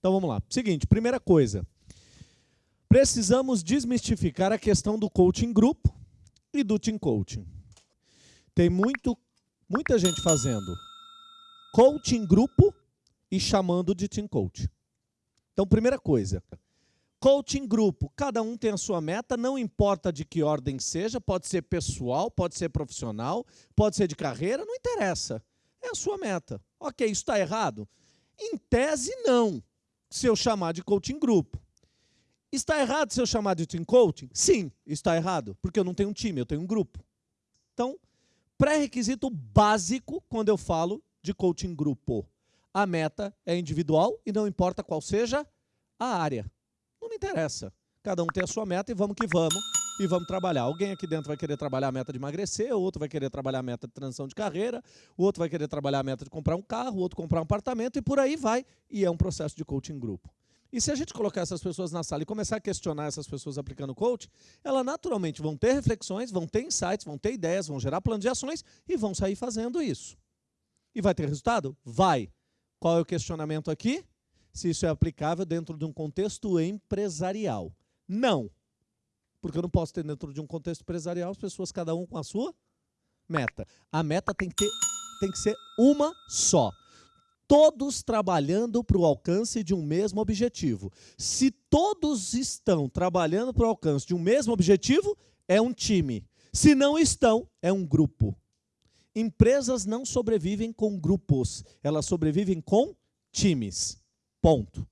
Então vamos lá. Seguinte, primeira coisa. Precisamos desmistificar a questão do coaching grupo e do team coaching. Tem muito, muita gente fazendo coaching grupo e chamando de team coach. Então, primeira coisa, coaching grupo, cada um tem a sua meta, não importa de que ordem seja, pode ser pessoal, pode ser profissional, pode ser de carreira, não interessa. É a sua meta. Ok, isso está errado? Em tese, não, se eu chamar de coaching grupo. Está errado se eu chamar de team coaching? Sim, está errado, porque eu não tenho um time, eu tenho um grupo. Então, pré-requisito básico quando eu falo de coaching grupo. A meta é individual e não importa qual seja a área. Não me interessa. Cada um tem a sua meta e vamos que vamos. E vamos trabalhar. Alguém aqui dentro vai querer trabalhar a meta de emagrecer, outro vai querer trabalhar a meta de transição de carreira, o outro vai querer trabalhar a meta de comprar um carro, outro comprar um apartamento e por aí vai. E é um processo de coaching grupo. E se a gente colocar essas pessoas na sala e começar a questionar essas pessoas aplicando coach, elas naturalmente vão ter reflexões, vão ter insights, vão ter ideias, vão gerar plano de ações e vão sair fazendo isso. E vai ter resultado? Vai. Qual é o questionamento aqui? Se isso é aplicável dentro de um contexto empresarial. Não. Porque eu não posso ter dentro de um contexto empresarial as pessoas, cada um com a sua meta. A meta tem que, ter, tem que ser uma só. Todos trabalhando para o alcance de um mesmo objetivo. Se todos estão trabalhando para o alcance de um mesmo objetivo, é um time. Se não estão, é um grupo. Empresas não sobrevivem com grupos, elas sobrevivem com times. Ponto.